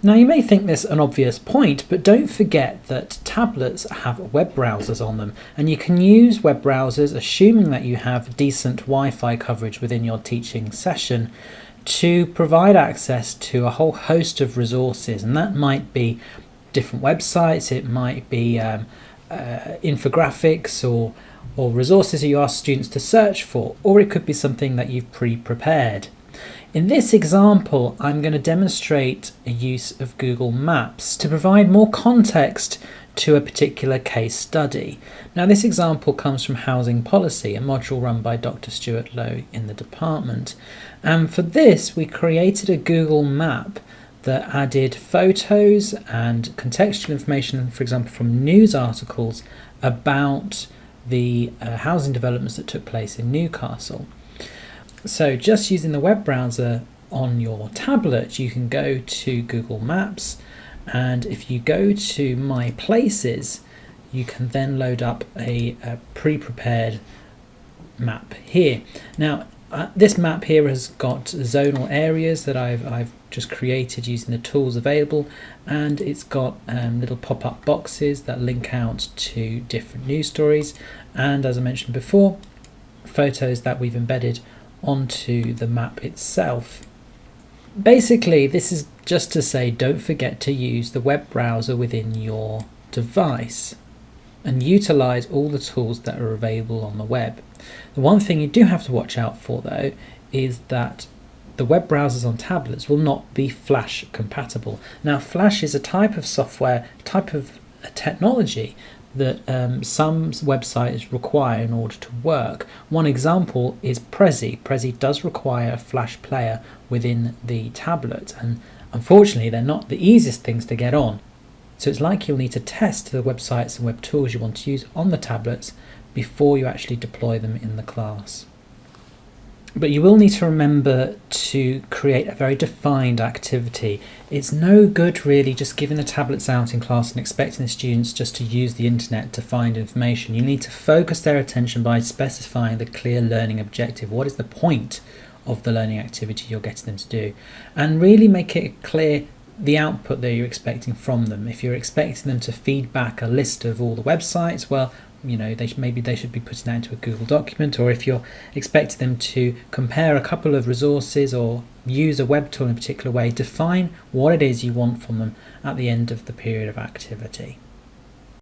Now you may think this an obvious point, but don't forget that tablets have web browsers on them and you can use web browsers assuming that you have decent Wi-Fi coverage within your teaching session to provide access to a whole host of resources and that might be different websites, it might be um, uh, infographics or, or resources that you ask students to search for, or it could be something that you've pre-prepared. In this example, I'm going to demonstrate a use of Google Maps to provide more context to a particular case study. Now this example comes from Housing Policy, a module run by Dr. Stuart Lowe in the department. And for this, we created a Google map that added photos and contextual information, for example, from news articles about the uh, housing developments that took place in Newcastle. So just using the web browser on your tablet, you can go to Google Maps and if you go to My Places, you can then load up a, a pre-prepared map here. Now, uh, this map here has got zonal areas that I've, I've just created using the tools available and it's got um, little pop-up boxes that link out to different news stories and as I mentioned before photos that we've embedded onto the map itself. Basically, this is just to say don't forget to use the web browser within your device and utilize all the tools that are available on the web. The one thing you do have to watch out for though is that the web browsers on tablets will not be Flash compatible. Now Flash is a type of software, type of technology that um, some websites require in order to work. One example is Prezi. Prezi does require a Flash player within the tablet and unfortunately they're not the easiest things to get on. So it's like you'll need to test the websites and web tools you want to use on the tablets before you actually deploy them in the class. But you will need to remember to create a very defined activity. It's no good really just giving the tablets out in class and expecting the students just to use the internet to find information. You need to focus their attention by specifying the clear learning objective. What is the point of the learning activity you're getting them to do? And really make it clear the output that you're expecting from them. If you're expecting them to feed back a list of all the websites, well, you know they maybe they should be putting that into a Google document or if you're expecting them to compare a couple of resources or use a web tool in a particular way define what it is you want from them at the end of the period of activity